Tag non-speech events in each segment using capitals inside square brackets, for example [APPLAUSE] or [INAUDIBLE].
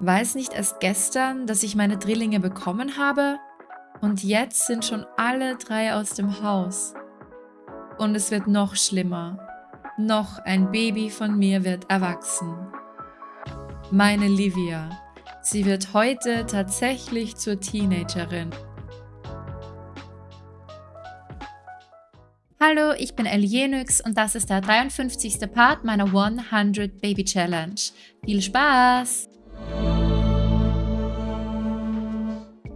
Weiß nicht erst gestern, dass ich meine Drillinge bekommen habe? Und jetzt sind schon alle drei aus dem Haus. Und es wird noch schlimmer. Noch ein Baby von mir wird erwachsen. Meine Livia. Sie wird heute tatsächlich zur Teenagerin. Hallo, ich bin Elienix und das ist der 53. Part meiner 100 Baby Challenge. Viel Spaß!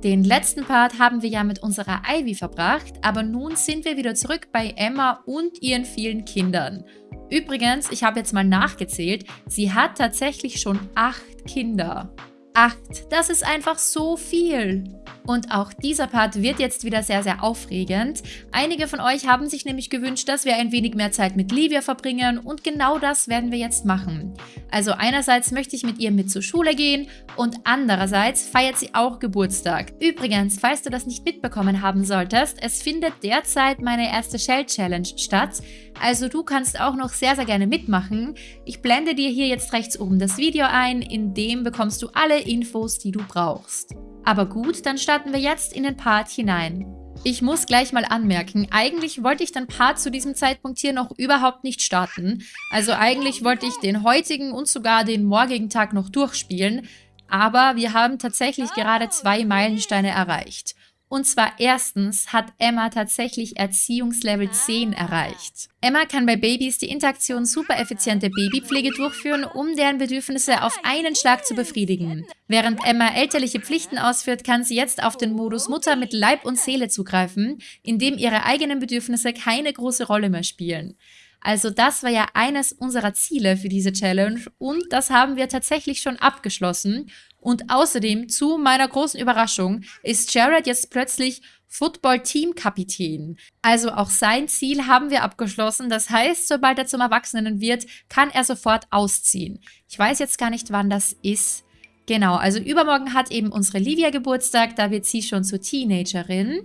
Den letzten Part haben wir ja mit unserer Ivy verbracht, aber nun sind wir wieder zurück bei Emma und ihren vielen Kindern. Übrigens, ich habe jetzt mal nachgezählt, sie hat tatsächlich schon acht Kinder. Acht, das ist einfach so viel. Und auch dieser Part wird jetzt wieder sehr, sehr aufregend. Einige von euch haben sich nämlich gewünscht, dass wir ein wenig mehr Zeit mit Livia verbringen und genau das werden wir jetzt machen. Also einerseits möchte ich mit ihr mit zur Schule gehen und andererseits feiert sie auch Geburtstag. Übrigens, falls du das nicht mitbekommen haben solltest, es findet derzeit meine erste Shell Challenge statt. Also du kannst auch noch sehr, sehr gerne mitmachen. Ich blende dir hier jetzt rechts oben das Video ein, in dem bekommst du alle Infos, die du brauchst. Aber gut, dann starten wir jetzt in den Part hinein. Ich muss gleich mal anmerken, eigentlich wollte ich den Part zu diesem Zeitpunkt hier noch überhaupt nicht starten. Also eigentlich wollte ich den heutigen und sogar den morgigen Tag noch durchspielen. Aber wir haben tatsächlich gerade zwei Meilensteine erreicht. Und zwar erstens hat Emma tatsächlich Erziehungslevel 10 erreicht. Emma kann bei Babys die Interaktion super effiziente Babypflege durchführen, um deren Bedürfnisse auf einen Schlag zu befriedigen. Während Emma elterliche Pflichten ausführt, kann sie jetzt auf den Modus Mutter mit Leib und Seele zugreifen, in dem ihre eigenen Bedürfnisse keine große Rolle mehr spielen. Also das war ja eines unserer Ziele für diese Challenge und das haben wir tatsächlich schon abgeschlossen. Und außerdem, zu meiner großen Überraschung, ist Jared jetzt plötzlich Football-Team-Kapitän. Also auch sein Ziel haben wir abgeschlossen. Das heißt, sobald er zum Erwachsenen wird, kann er sofort ausziehen. Ich weiß jetzt gar nicht, wann das ist. Genau, also übermorgen hat eben unsere Livia Geburtstag, da wird sie schon zur Teenagerin.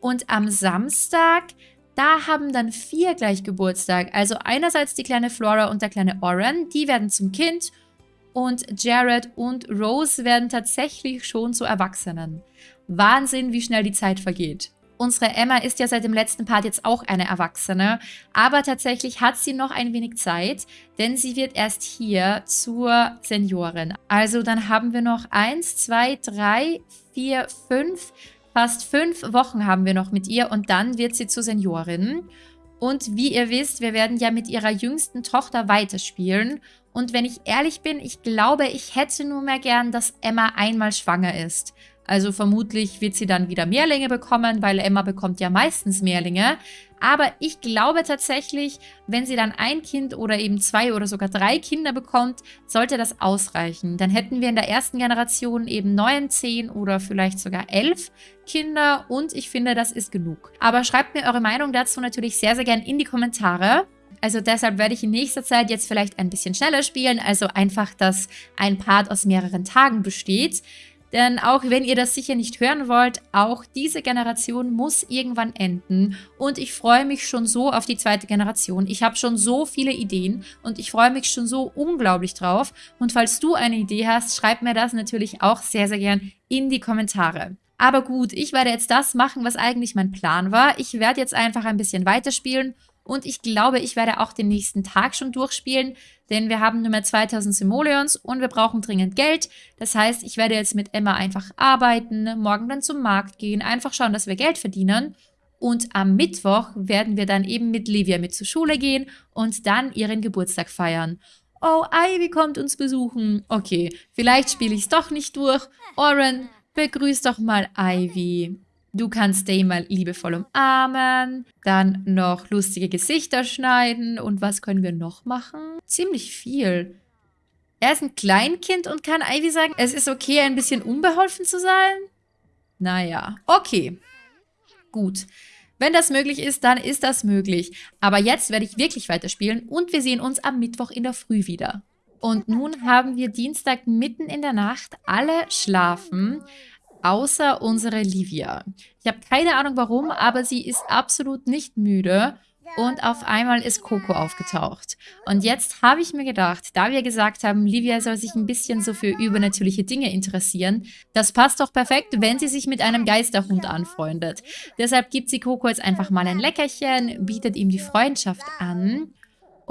Und am Samstag, da haben dann vier gleich Geburtstag. Also einerseits die kleine Flora und der kleine Oren, die werden zum Kind und Jared und Rose werden tatsächlich schon zu Erwachsenen. Wahnsinn, wie schnell die Zeit vergeht. Unsere Emma ist ja seit dem letzten Part jetzt auch eine Erwachsene, aber tatsächlich hat sie noch ein wenig Zeit, denn sie wird erst hier zur Seniorin. Also dann haben wir noch eins, zwei, drei, vier, fünf, fast fünf Wochen haben wir noch mit ihr und dann wird sie zur Seniorin. Und wie ihr wisst, wir werden ja mit ihrer jüngsten Tochter weiterspielen und wenn ich ehrlich bin, ich glaube, ich hätte nur mehr gern, dass Emma einmal schwanger ist. Also vermutlich wird sie dann wieder Mehrlinge bekommen, weil Emma bekommt ja meistens Mehrlinge. Aber ich glaube tatsächlich, wenn sie dann ein Kind oder eben zwei oder sogar drei Kinder bekommt, sollte das ausreichen. Dann hätten wir in der ersten Generation eben neun, zehn oder vielleicht sogar elf Kinder und ich finde, das ist genug. Aber schreibt mir eure Meinung dazu natürlich sehr, sehr gern in die Kommentare. Also deshalb werde ich in nächster Zeit jetzt vielleicht ein bisschen schneller spielen, also einfach, dass ein Part aus mehreren Tagen besteht. Denn auch wenn ihr das sicher nicht hören wollt, auch diese Generation muss irgendwann enden. Und ich freue mich schon so auf die zweite Generation. Ich habe schon so viele Ideen und ich freue mich schon so unglaublich drauf. Und falls du eine Idee hast, schreib mir das natürlich auch sehr, sehr gern in die Kommentare. Aber gut, ich werde jetzt das machen, was eigentlich mein Plan war. Ich werde jetzt einfach ein bisschen weiterspielen und ich glaube, ich werde auch den nächsten Tag schon durchspielen, denn wir haben nur mehr 2000 Simoleons und wir brauchen dringend Geld. Das heißt, ich werde jetzt mit Emma einfach arbeiten, morgen dann zum Markt gehen, einfach schauen, dass wir Geld verdienen. Und am Mittwoch werden wir dann eben mit Livia mit zur Schule gehen und dann ihren Geburtstag feiern. Oh, Ivy kommt uns besuchen. Okay, vielleicht spiele ich es doch nicht durch. Oren, begrüß doch mal Ivy. Du kannst Day mal liebevoll umarmen, dann noch lustige Gesichter schneiden und was können wir noch machen? Ziemlich viel. Er ist ein Kleinkind und kann Ivy sagen, es ist okay, ein bisschen unbeholfen zu sein? Naja, okay. Gut. Wenn das möglich ist, dann ist das möglich. Aber jetzt werde ich wirklich weiterspielen und wir sehen uns am Mittwoch in der Früh wieder. Und nun haben wir Dienstag mitten in der Nacht. Alle schlafen außer unsere Livia. Ich habe keine Ahnung warum, aber sie ist absolut nicht müde. und auf einmal ist Coco aufgetaucht. Und jetzt habe ich mir gedacht, da wir gesagt haben, Livia soll sich ein bisschen so für übernatürliche Dinge interessieren, das passt doch perfekt, wenn sie sich mit einem Geisterhund anfreundet. Deshalb gibt sie Coco jetzt einfach mal ein Leckerchen, bietet ihm die Freundschaft an.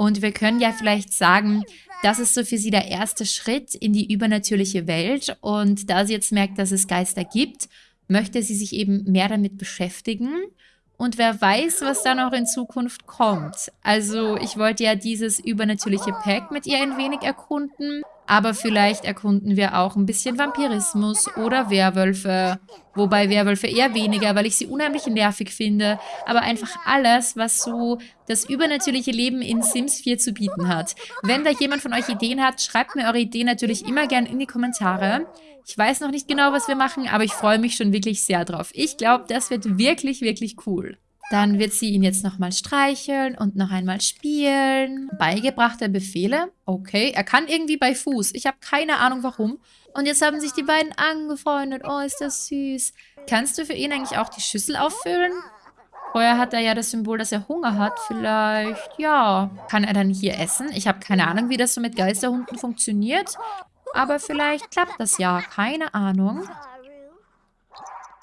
Und wir können ja vielleicht sagen, das ist so für sie der erste Schritt in die übernatürliche Welt. Und da sie jetzt merkt, dass es Geister gibt, möchte sie sich eben mehr damit beschäftigen. Und wer weiß, was da noch in Zukunft kommt. Also ich wollte ja dieses übernatürliche Pack mit ihr ein wenig erkunden. Aber vielleicht erkunden wir auch ein bisschen Vampirismus oder Werwölfe. Wobei Werwölfe eher weniger, weil ich sie unheimlich nervig finde. Aber einfach alles, was so das übernatürliche Leben in Sims 4 zu bieten hat. Wenn da jemand von euch Ideen hat, schreibt mir eure Ideen natürlich immer gerne in die Kommentare. Ich weiß noch nicht genau, was wir machen, aber ich freue mich schon wirklich sehr drauf. Ich glaube, das wird wirklich, wirklich cool. Dann wird sie ihn jetzt nochmal streicheln und noch einmal spielen. Beigebrachte Befehle. Okay, er kann irgendwie bei Fuß. Ich habe keine Ahnung warum. Und jetzt haben sich die beiden angefreundet. Oh, ist das süß. Kannst du für ihn eigentlich auch die Schüssel auffüllen? Vorher hat er ja das Symbol, dass er Hunger hat. Vielleicht, ja. Kann er dann hier essen? Ich habe keine Ahnung, wie das so mit Geisterhunden funktioniert. Aber vielleicht klappt das ja. Keine Ahnung.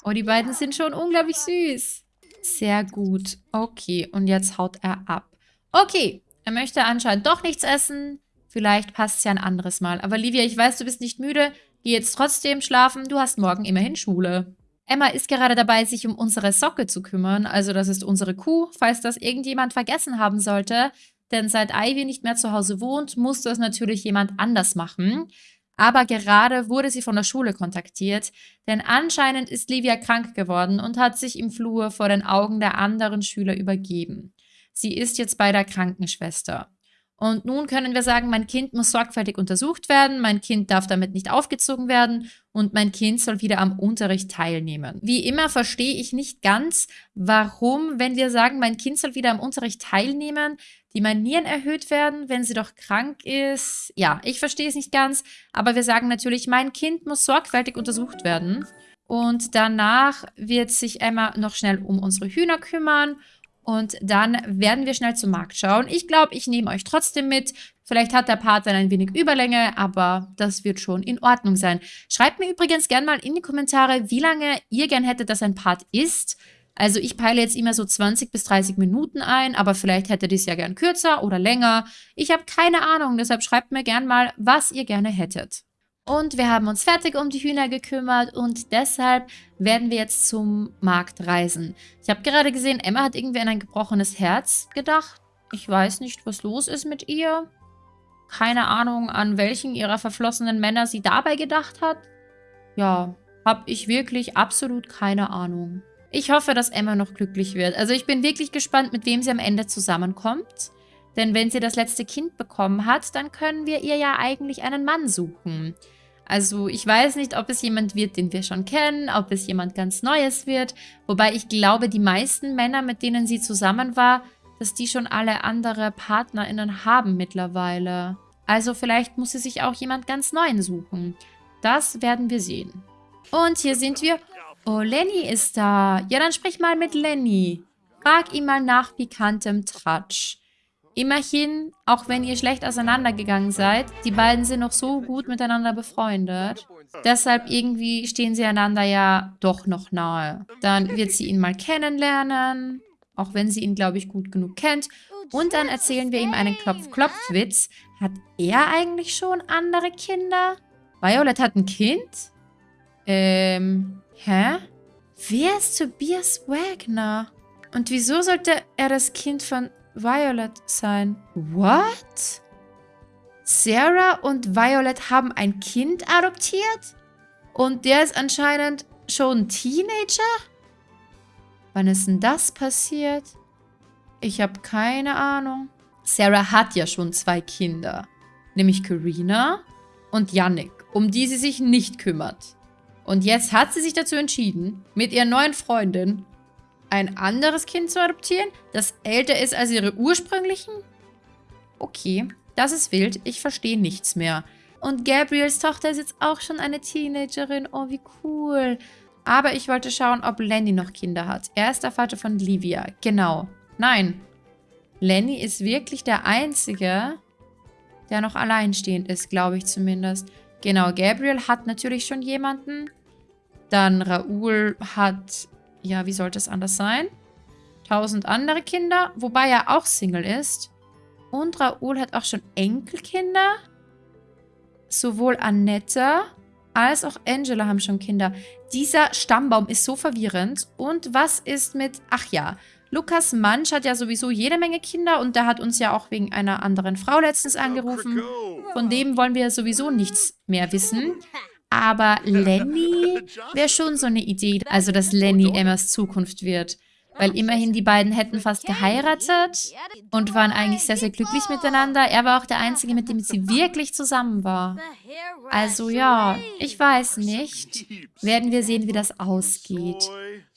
Oh, die beiden sind schon unglaublich süß. Sehr gut. Okay, und jetzt haut er ab. Okay, er möchte anscheinend doch nichts essen. Vielleicht passt es ja ein anderes Mal. Aber Livia, ich weiß, du bist nicht müde. Geh jetzt trotzdem schlafen. Du hast morgen immerhin Schule. Emma ist gerade dabei, sich um unsere Socke zu kümmern. Also das ist unsere Kuh, falls das irgendjemand vergessen haben sollte. Denn seit Ivy nicht mehr zu Hause wohnt, muss das natürlich jemand anders machen. Aber gerade wurde sie von der Schule kontaktiert, denn anscheinend ist Livia krank geworden und hat sich im Flur vor den Augen der anderen Schüler übergeben. Sie ist jetzt bei der Krankenschwester. Und nun können wir sagen, mein Kind muss sorgfältig untersucht werden, mein Kind darf damit nicht aufgezogen werden und mein Kind soll wieder am Unterricht teilnehmen. Wie immer verstehe ich nicht ganz, warum, wenn wir sagen, mein Kind soll wieder am Unterricht teilnehmen, die Manieren erhöht werden, wenn sie doch krank ist. Ja, ich verstehe es nicht ganz, aber wir sagen natürlich, mein Kind muss sorgfältig untersucht werden. Und danach wird sich Emma noch schnell um unsere Hühner kümmern und dann werden wir schnell zum Markt schauen. Ich glaube, ich nehme euch trotzdem mit. Vielleicht hat der Part dann ein wenig Überlänge, aber das wird schon in Ordnung sein. Schreibt mir übrigens gerne mal in die Kommentare, wie lange ihr gern hättet, dass ein Part ist. Also ich peile jetzt immer so 20 bis 30 Minuten ein, aber vielleicht hättet ihr es ja gern kürzer oder länger. Ich habe keine Ahnung, deshalb schreibt mir gern mal, was ihr gerne hättet. Und wir haben uns fertig um die Hühner gekümmert und deshalb werden wir jetzt zum Markt reisen. Ich habe gerade gesehen, Emma hat irgendwie an ein gebrochenes Herz gedacht. Ich weiß nicht, was los ist mit ihr. Keine Ahnung, an welchen ihrer verflossenen Männer sie dabei gedacht hat. Ja, habe ich wirklich absolut keine Ahnung. Ich hoffe, dass Emma noch glücklich wird. Also ich bin wirklich gespannt, mit wem sie am Ende zusammenkommt. Denn wenn sie das letzte Kind bekommen hat, dann können wir ihr ja eigentlich einen Mann suchen. Also ich weiß nicht, ob es jemand wird, den wir schon kennen, ob es jemand ganz Neues wird. Wobei ich glaube, die meisten Männer, mit denen sie zusammen war, dass die schon alle andere PartnerInnen haben mittlerweile. Also vielleicht muss sie sich auch jemand ganz Neuen suchen. Das werden wir sehen. Und hier sind wir. Oh, Lenny ist da. Ja, dann sprich mal mit Lenny. Frag ihn mal nach pikantem Tratsch. Immerhin, auch wenn ihr schlecht auseinandergegangen seid, die beiden sind noch so gut miteinander befreundet. Deshalb irgendwie stehen sie einander ja doch noch nahe. Dann wird sie ihn mal kennenlernen, auch wenn sie ihn, glaube ich, gut genug kennt. Und dann erzählen wir ihm einen Klopf-Klopf-Witz. Hat er eigentlich schon andere Kinder? Violet hat ein Kind? Ähm, hä? Wer ist Tobias Wagner? Und wieso sollte er das Kind von Violet sein. What? Sarah und Violet haben ein Kind adoptiert? Und der ist anscheinend schon Teenager? Wann ist denn das passiert? Ich habe keine Ahnung. Sarah hat ja schon zwei Kinder. Nämlich Karina und Yannick, um die sie sich nicht kümmert. Und jetzt hat sie sich dazu entschieden, mit ihrer neuen Freundin ein anderes Kind zu adoptieren, das älter ist als ihre ursprünglichen? Okay, das ist wild. Ich verstehe nichts mehr. Und Gabriels Tochter ist jetzt auch schon eine Teenagerin. Oh, wie cool. Aber ich wollte schauen, ob Lenny noch Kinder hat. Er ist der Vater von Livia. Genau. Nein. Lenny ist wirklich der Einzige, der noch alleinstehend ist, glaube ich zumindest. Genau, Gabriel hat natürlich schon jemanden. Dann Raoul hat, ja, wie sollte es anders sein? Tausend andere Kinder, wobei er auch Single ist. Und Raoul hat auch schon Enkelkinder. Sowohl Annette als auch Angela haben schon Kinder. Dieser Stammbaum ist so verwirrend. Und was ist mit... Ach ja, Lukas Mansch hat ja sowieso jede Menge Kinder und der hat uns ja auch wegen einer anderen Frau letztens angerufen. Von dem wollen wir sowieso nichts mehr wissen. Aber [LAUGHS] Lenny wäre schon so eine Idee, also dass Lenny Emmas Zukunft wird. Weil immerhin die beiden hätten fast geheiratet und waren eigentlich sehr, sehr glücklich miteinander. Er war auch der Einzige, mit dem sie [LAUGHS] wirklich zusammen war. Also ja, ich weiß nicht. Werden wir sehen, wie das ausgeht.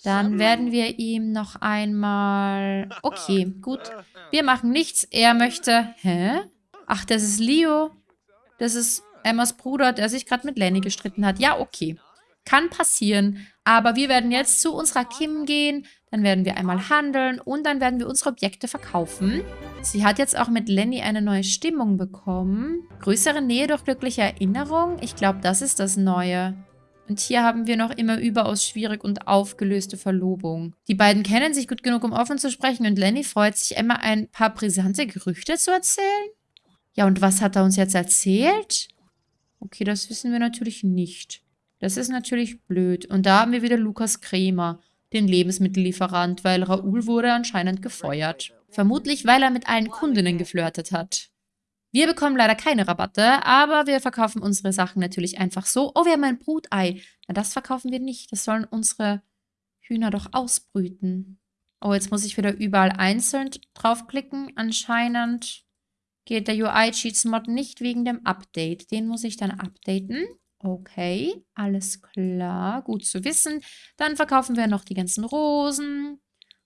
Dann werden wir ihm noch einmal... [LAUGHS] Okay, gut. Wir machen nichts. Er möchte... Hä? Ach, das ist Leo. Das ist Emmas Bruder, der sich gerade mit Lenny gestritten hat. Ja, okay. Kann passieren. Aber wir werden jetzt zu unserer Kim gehen, dann werden wir einmal handeln und dann werden wir unsere Objekte verkaufen. Sie hat jetzt auch mit Lenny eine neue Stimmung bekommen. Größere Nähe durch glückliche Erinnerung. Ich glaube, das ist das Neue. Und hier haben wir noch immer überaus schwierig und aufgelöste Verlobung. Die beiden kennen sich gut genug, um offen zu sprechen und Lenny freut sich, Emma ein paar brisante Gerüchte zu erzählen. Ja, und was hat er uns jetzt erzählt? Okay, das wissen wir natürlich nicht. Das ist natürlich blöd. Und da haben wir wieder Lukas Krämer den Lebensmittellieferant, weil Raoul wurde anscheinend gefeuert. Vermutlich, weil er mit allen Kundinnen geflirtet hat. Wir bekommen leider keine Rabatte, aber wir verkaufen unsere Sachen natürlich einfach so. Oh, wir haben ein Brutei. Na, das verkaufen wir nicht. Das sollen unsere Hühner doch ausbrüten. Oh, jetzt muss ich wieder überall einzeln draufklicken. Anscheinend geht der UI-Cheats-Mod nicht wegen dem Update. Den muss ich dann updaten. Okay, alles klar, gut zu wissen. Dann verkaufen wir noch die ganzen Rosen,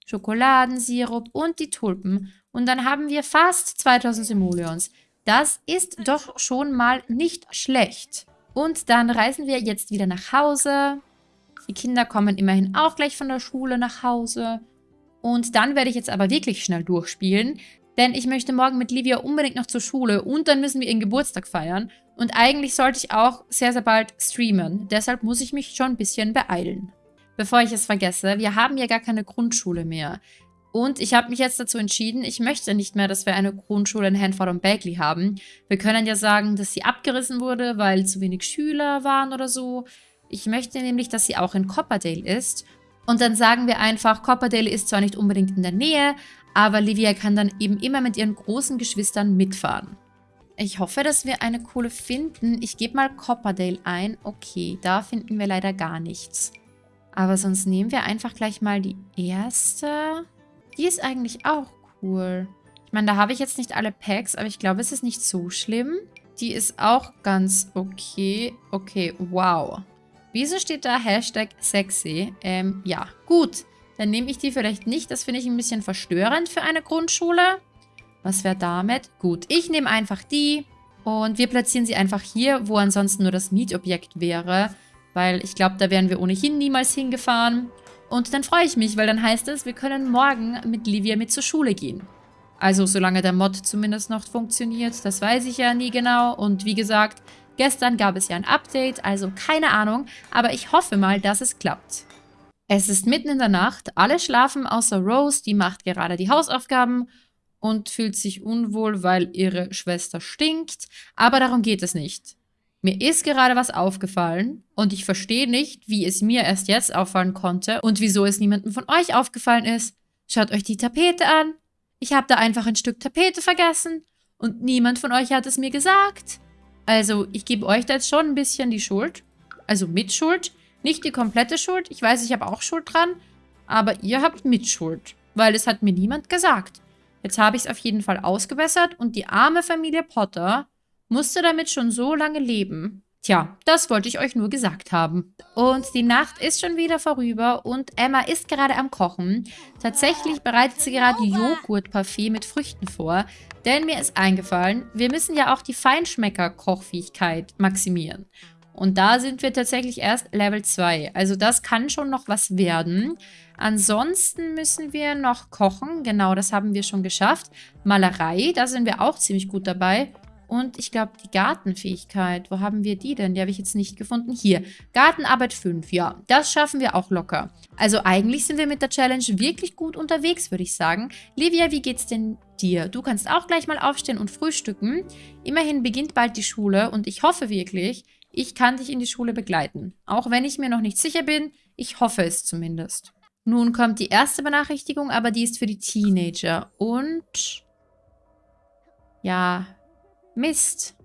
Schokoladensirup und die Tulpen. Und dann haben wir fast 2000 Simoleons. Das ist doch schon mal nicht schlecht. Und dann reisen wir jetzt wieder nach Hause. Die Kinder kommen immerhin auch gleich von der Schule nach Hause. Und dann werde ich jetzt aber wirklich schnell durchspielen, denn ich möchte morgen mit Livia unbedingt noch zur Schule und dann müssen wir ihren Geburtstag feiern. Und eigentlich sollte ich auch sehr, sehr bald streamen. Deshalb muss ich mich schon ein bisschen beeilen. Bevor ich es vergesse, wir haben ja gar keine Grundschule mehr. Und ich habe mich jetzt dazu entschieden, ich möchte nicht mehr, dass wir eine Grundschule in Hanford und Bagley haben. Wir können ja sagen, dass sie abgerissen wurde, weil zu wenig Schüler waren oder so. Ich möchte nämlich, dass sie auch in Copperdale ist. Und dann sagen wir einfach, Copperdale ist zwar nicht unbedingt in der Nähe, aber Livia kann dann eben immer mit ihren großen Geschwistern mitfahren. Ich hoffe, dass wir eine coole finden. Ich gebe mal Copperdale ein. Okay, da finden wir leider gar nichts. Aber sonst nehmen wir einfach gleich mal die erste. Die ist eigentlich auch cool. Ich meine, da habe ich jetzt nicht alle Packs, aber ich glaube, es ist nicht so schlimm. Die ist auch ganz okay. Okay, wow. Wieso steht da Hashtag sexy? Ähm, ja, gut. Dann nehme ich die vielleicht nicht. Das finde ich ein bisschen verstörend für eine Grundschule. Was wäre damit? Gut, ich nehme einfach die und wir platzieren sie einfach hier, wo ansonsten nur das Mietobjekt wäre. Weil ich glaube, da wären wir ohnehin niemals hingefahren. Und dann freue ich mich, weil dann heißt es, wir können morgen mit Livia mit zur Schule gehen. Also solange der Mod zumindest noch funktioniert, das weiß ich ja nie genau. Und wie gesagt, gestern gab es ja ein Update, also keine Ahnung. Aber ich hoffe mal, dass es klappt. Es ist mitten in der Nacht, alle schlafen außer Rose, die macht gerade die Hausaufgaben und fühlt sich unwohl, weil ihre Schwester stinkt. Aber darum geht es nicht. Mir ist gerade was aufgefallen und ich verstehe nicht, wie es mir erst jetzt auffallen konnte und wieso es niemandem von euch aufgefallen ist. Schaut euch die Tapete an. Ich habe da einfach ein Stück Tapete vergessen und niemand von euch hat es mir gesagt. Also, ich gebe euch da jetzt schon ein bisschen die Schuld. Also Mitschuld. Nicht die komplette Schuld. Ich weiß, ich habe auch Schuld dran. Aber ihr habt Mitschuld. Weil es hat mir niemand gesagt. Jetzt habe ich es auf jeden Fall ausgebessert und die arme Familie Potter musste damit schon so lange leben. Tja, das wollte ich euch nur gesagt haben. Und die Nacht ist schon wieder vorüber und Emma ist gerade am Kochen. Tatsächlich bereitet sie gerade Joghurtparfait mit Früchten vor, denn mir ist eingefallen, wir müssen ja auch die Feinschmecker-Kochfähigkeit maximieren. Und da sind wir tatsächlich erst Level 2. Also das kann schon noch was werden. Ansonsten müssen wir noch kochen. Genau, das haben wir schon geschafft. Malerei, da sind wir auch ziemlich gut dabei. Und ich glaube, die Gartenfähigkeit, wo haben wir die denn? Die habe ich jetzt nicht gefunden. Hier, Gartenarbeit 5, ja, das schaffen wir auch locker. Also eigentlich sind wir mit der Challenge wirklich gut unterwegs, würde ich sagen. Livia, wie geht's denn dir? Du kannst auch gleich mal aufstehen und frühstücken. Immerhin beginnt bald die Schule und ich hoffe wirklich, ich kann dich in die Schule begleiten. Auch wenn ich mir noch nicht sicher bin, ich hoffe es zumindest. Nun kommt die erste Benachrichtigung, aber die ist für die Teenager. Und... Ja, Mist.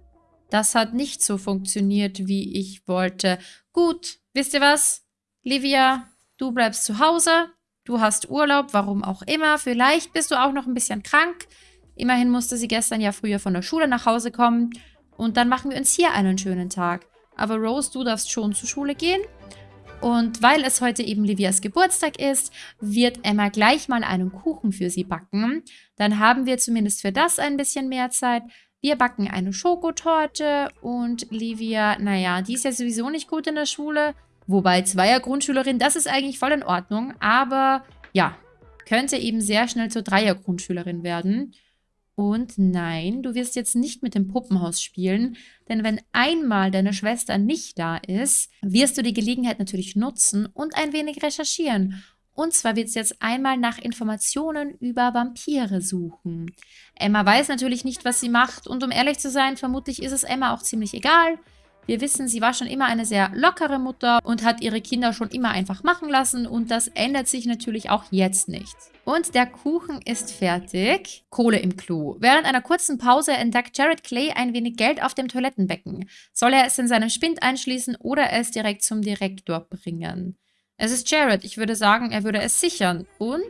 Das hat nicht so funktioniert, wie ich wollte. Gut, wisst ihr was? Livia, du bleibst zu Hause. Du hast Urlaub, warum auch immer. Vielleicht bist du auch noch ein bisschen krank. Immerhin musste sie gestern ja früher von der Schule nach Hause kommen. Und dann machen wir uns hier einen schönen Tag. Aber Rose, du darfst schon zur Schule gehen. Und weil es heute eben Livias Geburtstag ist, wird Emma gleich mal einen Kuchen für sie backen. Dann haben wir zumindest für das ein bisschen mehr Zeit. Wir backen eine Schokotorte und Livia, naja, die ist ja sowieso nicht gut in der Schule. Wobei Zweier-Grundschülerin, das ist eigentlich voll in Ordnung. Aber ja, könnte eben sehr schnell zur Dreier-Grundschülerin werden. Und nein, du wirst jetzt nicht mit dem Puppenhaus spielen, denn wenn einmal deine Schwester nicht da ist, wirst du die Gelegenheit natürlich nutzen und ein wenig recherchieren. Und zwar wird sie jetzt einmal nach Informationen über Vampire suchen. Emma weiß natürlich nicht, was sie macht und um ehrlich zu sein, vermutlich ist es Emma auch ziemlich egal. Wir wissen, sie war schon immer eine sehr lockere Mutter und hat ihre Kinder schon immer einfach machen lassen und das ändert sich natürlich auch jetzt nicht. Und der Kuchen ist fertig. Kohle im Klo. Während einer kurzen Pause entdeckt Jared Clay ein wenig Geld auf dem Toilettenbecken. Soll er es in seinem Spind einschließen oder es direkt zum Direktor bringen? Es ist Jared. Ich würde sagen, er würde es sichern. Und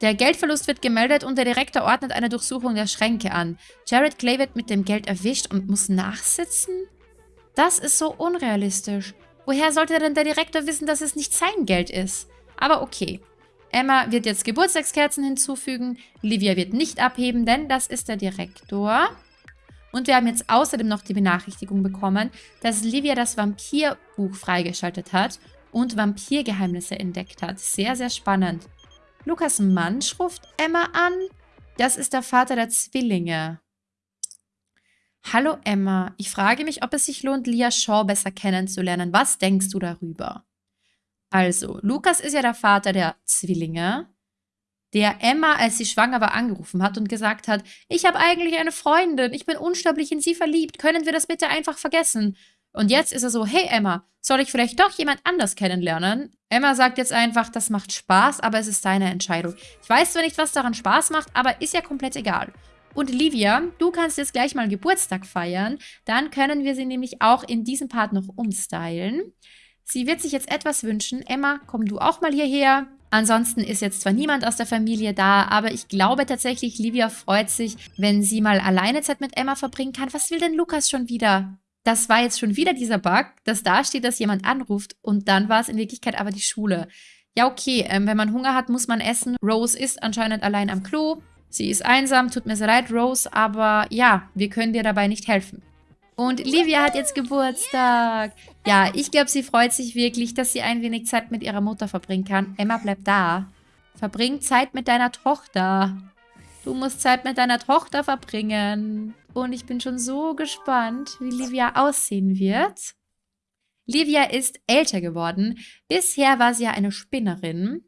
der Geldverlust wird gemeldet und der Direktor ordnet eine Durchsuchung der Schränke an. Jared Clay wird mit dem Geld erwischt und muss nachsitzen? Das ist so unrealistisch. Woher sollte denn der Direktor wissen, dass es nicht sein Geld ist? Aber okay. Emma wird jetzt Geburtstagskerzen hinzufügen. Livia wird nicht abheben, denn das ist der Direktor. Und wir haben jetzt außerdem noch die Benachrichtigung bekommen, dass Livia das Vampirbuch freigeschaltet hat und Vampirgeheimnisse entdeckt hat. Sehr, sehr spannend. Lukas Mansch ruft Emma an. Das ist der Vater der Zwillinge. Hallo Emma, ich frage mich, ob es sich lohnt, Lia Shaw besser kennenzulernen. Was denkst du darüber? Also, Lukas ist ja der Vater der Zwillinge, der Emma, als sie schwanger war, angerufen hat und gesagt hat, ich habe eigentlich eine Freundin, ich bin unsterblich in sie verliebt, können wir das bitte einfach vergessen? Und jetzt ist er so, hey Emma, soll ich vielleicht doch jemand anders kennenlernen? Emma sagt jetzt einfach, das macht Spaß, aber es ist deine Entscheidung. Ich weiß zwar nicht, was daran Spaß macht, aber ist ja komplett egal. Und Livia, du kannst jetzt gleich mal Geburtstag feiern. Dann können wir sie nämlich auch in diesem Part noch umstylen. Sie wird sich jetzt etwas wünschen. Emma, komm du auch mal hierher. Ansonsten ist jetzt zwar niemand aus der Familie da, aber ich glaube tatsächlich, Livia freut sich, wenn sie mal alleine Zeit mit Emma verbringen kann. Was will denn Lukas schon wieder? Das war jetzt schon wieder dieser Bug, dass da steht, dass jemand anruft und dann war es in Wirklichkeit aber die Schule. Ja, okay, ähm, wenn man Hunger hat, muss man essen. Rose ist anscheinend allein am Klo. Sie ist einsam, tut mir sehr leid, Rose, aber ja, wir können dir dabei nicht helfen. Und Livia hat jetzt Geburtstag. Ja, ich glaube, sie freut sich wirklich, dass sie ein wenig Zeit mit ihrer Mutter verbringen kann. Emma, bleib da. Verbring Zeit mit deiner Tochter. Du musst Zeit mit deiner Tochter verbringen. Und ich bin schon so gespannt, wie Livia aussehen wird. Livia ist älter geworden. Bisher war sie ja eine Spinnerin.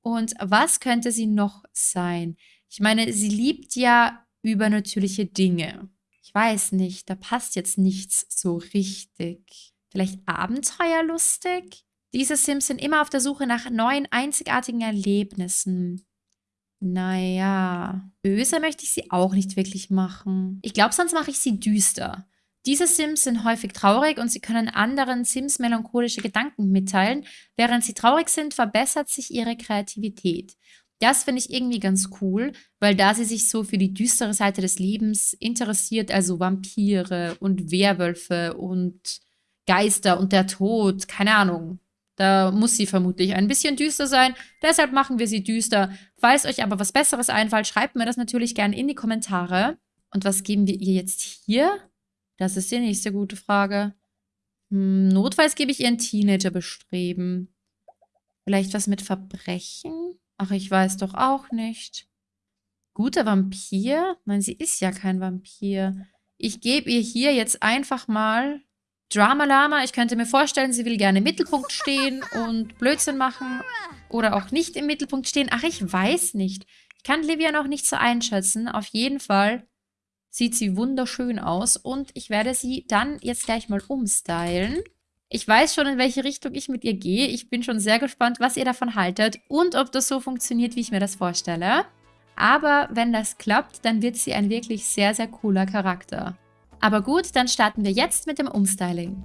Und was könnte sie noch sein? Ich meine, sie liebt ja übernatürliche Dinge. Ich weiß nicht, da passt jetzt nichts so richtig. Vielleicht abenteuerlustig? Diese Sims sind immer auf der Suche nach neuen, einzigartigen Erlebnissen. Naja, böse möchte ich sie auch nicht wirklich machen. Ich glaube, sonst mache ich sie düster. Diese Sims sind häufig traurig und sie können anderen Sims melancholische Gedanken mitteilen. Während sie traurig sind, verbessert sich ihre Kreativität. Das finde ich irgendwie ganz cool, weil da sie sich so für die düstere Seite des Lebens interessiert, also Vampire und Werwölfe und Geister und der Tod, keine Ahnung. Da muss sie vermutlich ein bisschen düster sein. Deshalb machen wir sie düster. Falls euch aber was Besseres einfällt, schreibt mir das natürlich gerne in die Kommentare. Und was geben wir ihr jetzt hier? Das ist die nächste gute Frage. Hm, notfalls gebe ich ihr ein Teenager bestreben. Vielleicht was mit Verbrechen? Ach, ich weiß doch auch nicht. Guter Vampir? Nein, sie ist ja kein Vampir. Ich gebe ihr hier jetzt einfach mal Drama Lama. Ich könnte mir vorstellen, sie will gerne im Mittelpunkt stehen und Blödsinn machen. Oder auch nicht im Mittelpunkt stehen. Ach, ich weiß nicht. Ich kann Livia noch nicht so einschätzen. Auf jeden Fall sieht sie wunderschön aus. Und ich werde sie dann jetzt gleich mal umstylen. Ich weiß schon, in welche Richtung ich mit ihr gehe. Ich bin schon sehr gespannt, was ihr davon haltet und ob das so funktioniert, wie ich mir das vorstelle. Aber wenn das klappt, dann wird sie ein wirklich sehr, sehr cooler Charakter. Aber gut, dann starten wir jetzt mit dem Umstyling.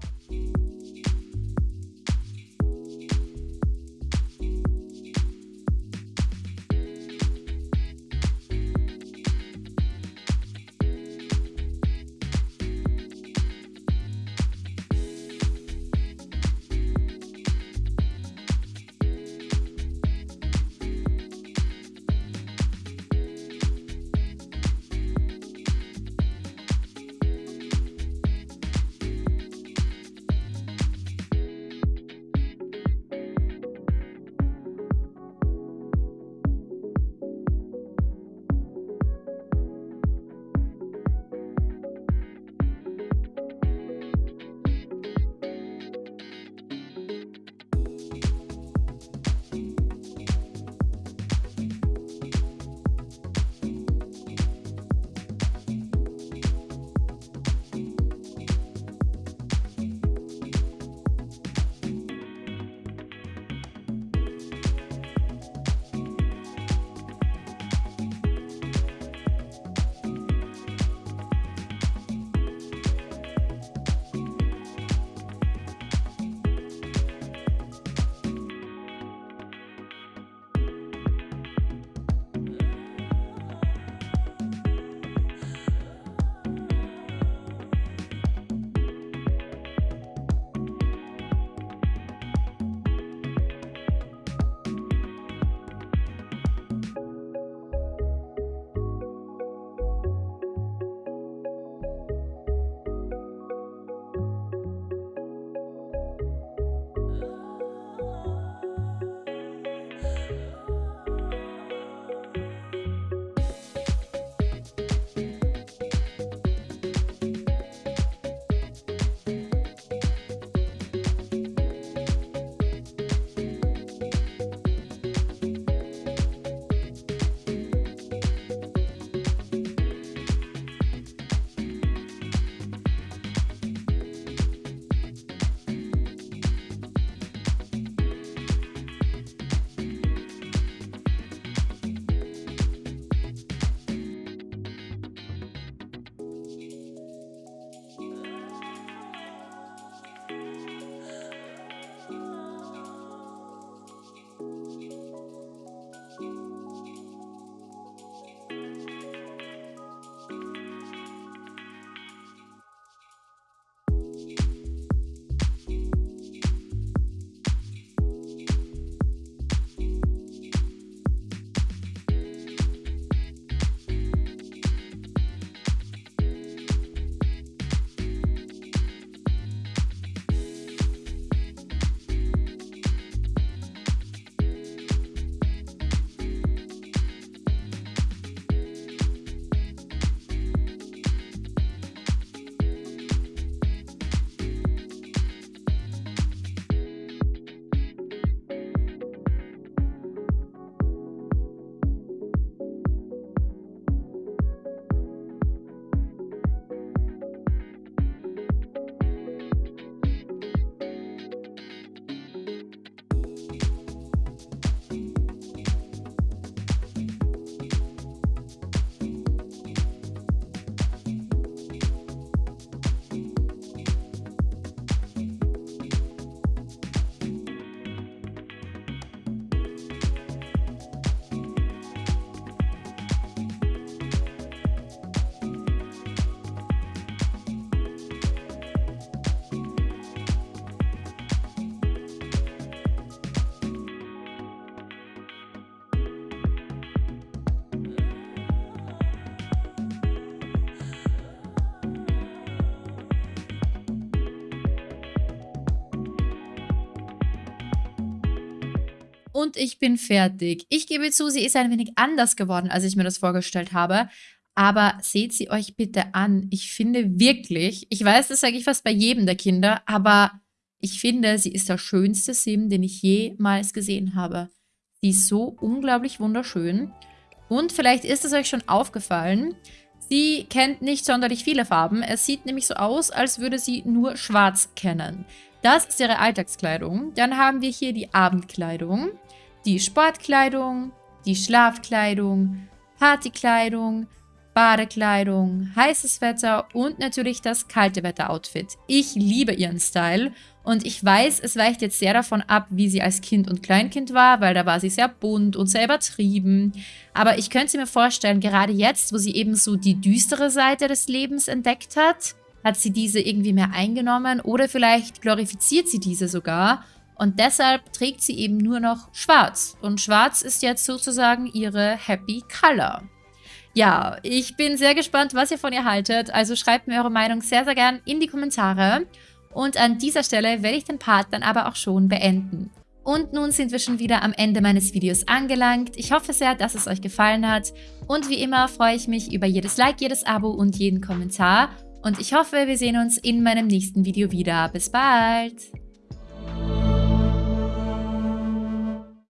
Und ich bin fertig. Ich gebe zu, sie ist ein wenig anders geworden, als ich mir das vorgestellt habe. Aber seht sie euch bitte an. Ich finde wirklich, ich weiß, das sage ich fast bei jedem der Kinder, aber ich finde, sie ist der schönste Sim, den ich jemals gesehen habe. Sie ist so unglaublich wunderschön. Und vielleicht ist es euch schon aufgefallen, sie kennt nicht sonderlich viele Farben. Es sieht nämlich so aus, als würde sie nur schwarz kennen. Das ist ihre Alltagskleidung. Dann haben wir hier die Abendkleidung, die Sportkleidung, die Schlafkleidung, Partykleidung, Badekleidung, heißes Wetter und natürlich das kalte Wetter-Outfit. Ich liebe ihren Style und ich weiß, es weicht jetzt sehr davon ab, wie sie als Kind und Kleinkind war, weil da war sie sehr bunt und sehr übertrieben. Aber ich könnte mir vorstellen, gerade jetzt, wo sie eben so die düstere Seite des Lebens entdeckt hat, hat sie diese irgendwie mehr eingenommen oder vielleicht glorifiziert sie diese sogar und deshalb trägt sie eben nur noch schwarz. Und schwarz ist jetzt sozusagen ihre Happy Color. Ja, ich bin sehr gespannt, was ihr von ihr haltet. Also schreibt mir eure Meinung sehr, sehr gern in die Kommentare. Und an dieser Stelle werde ich den Part dann aber auch schon beenden. Und nun sind wir schon wieder am Ende meines Videos angelangt. Ich hoffe sehr, dass es euch gefallen hat. Und wie immer freue ich mich über jedes Like, jedes Abo und jeden Kommentar. Und ich hoffe, wir sehen uns in meinem nächsten Video wieder. Bis bald!